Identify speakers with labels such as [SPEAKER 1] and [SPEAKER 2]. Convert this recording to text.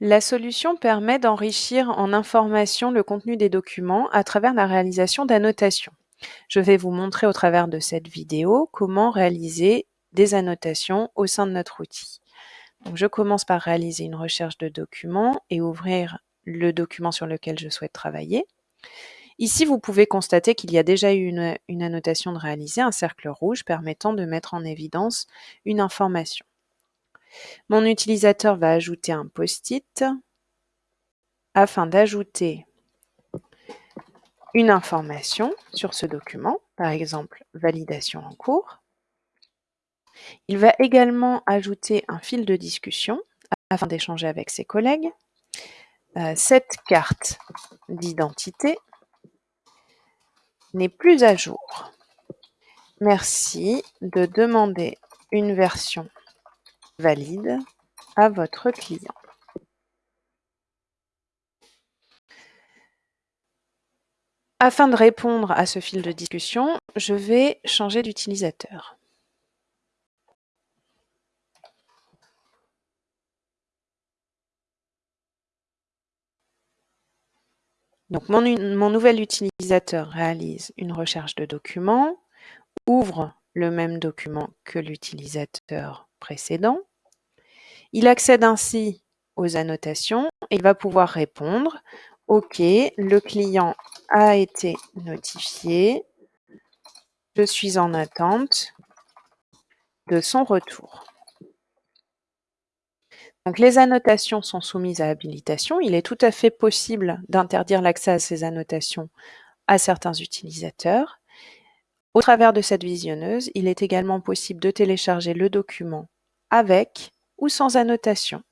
[SPEAKER 1] La solution permet d'enrichir en informations le contenu des documents à travers la réalisation d'annotations. Je vais vous montrer au travers de cette vidéo comment réaliser des annotations au sein de notre outil. Je commence par réaliser une recherche de documents et ouvrir le document sur lequel je souhaite travailler. Ici, vous pouvez constater qu'il y a déjà eu une, une, annotation de réaliser, un cercle rouge permettant de mettre en évidence une information. Mon utilisateur va ajouter un post-it afin d'ajouter une information sur ce document, par exemple validation en cours. Il va également ajouter un fil de discussion afin d'échanger avec ses collègues. Euh, cette carte d'identité n'est plus à jour. Merci de demander une version valide à votre client. Afin de répondre à ce fil de discussion, je vais changer d'utilisateur. Donc mon, nouvel utilisateur réalise une recherche de documents, ouvre le même document que l'utilisateur précédent. Il accède ainsi aux annotations et il va pouvoir répondre OK, le client a été notifié. Je suis en attente de son retour. Donc les annotations sont soumises à habilitation. Il est tout à fait possible d'interdire l'accès à ces annotations à certains utilisateurs. Au travers de cette visionneuse, il est également possible de télécharger le document avec ou sans annotation.